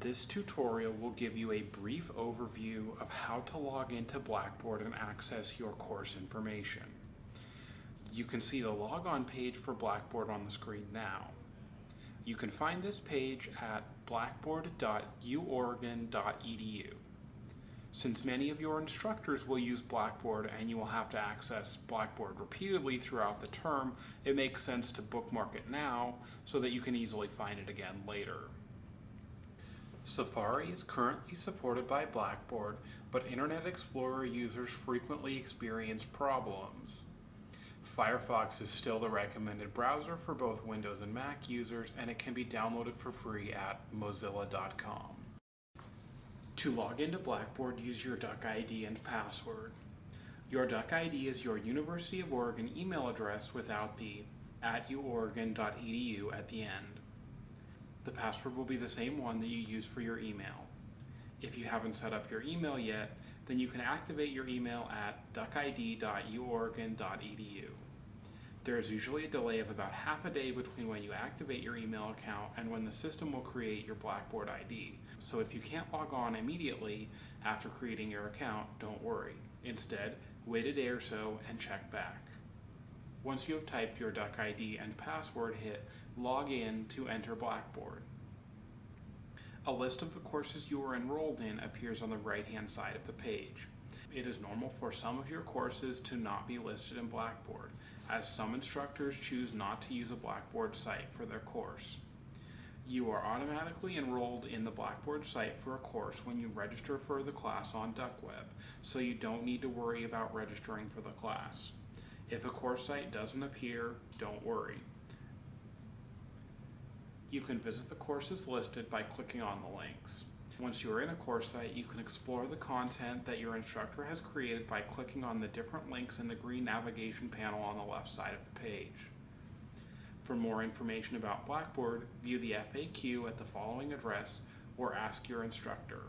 This tutorial will give you a brief overview of how to log into Blackboard and access your course information. You can see the logon page for Blackboard on the screen now. You can find this page at blackboard.uoregon.edu. Since many of your instructors will use Blackboard and you will have to access Blackboard repeatedly throughout the term, it makes sense to bookmark it now so that you can easily find it again later. Safari is currently supported by Blackboard, but Internet Explorer users frequently experience problems. Firefox is still the recommended browser for both Windows and Mac users, and it can be downloaded for free at mozilla.com. To log into Blackboard, use your Duck ID and password. Your Duck ID is your University of Oregon email address without the at uoregon.edu at the end. The password will be the same one that you use for your email. If you haven't set up your email yet, then you can activate your email at duckid.uoregon.edu. There is usually a delay of about half a day between when you activate your email account and when the system will create your Blackboard ID. So if you can't log on immediately after creating your account, don't worry. Instead, wait a day or so and check back. Once you have typed your duck ID and password, hit Log In to enter Blackboard. A list of the courses you are enrolled in appears on the right-hand side of the page. It is normal for some of your courses to not be listed in Blackboard, as some instructors choose not to use a Blackboard site for their course. You are automatically enrolled in the Blackboard site for a course when you register for the class on DuckWeb, so you don't need to worry about registering for the class. If a course site doesn't appear, don't worry. You can visit the courses listed by clicking on the links. Once you are in a course site, you can explore the content that your instructor has created by clicking on the different links in the green navigation panel on the left side of the page. For more information about Blackboard, view the FAQ at the following address or ask your instructor.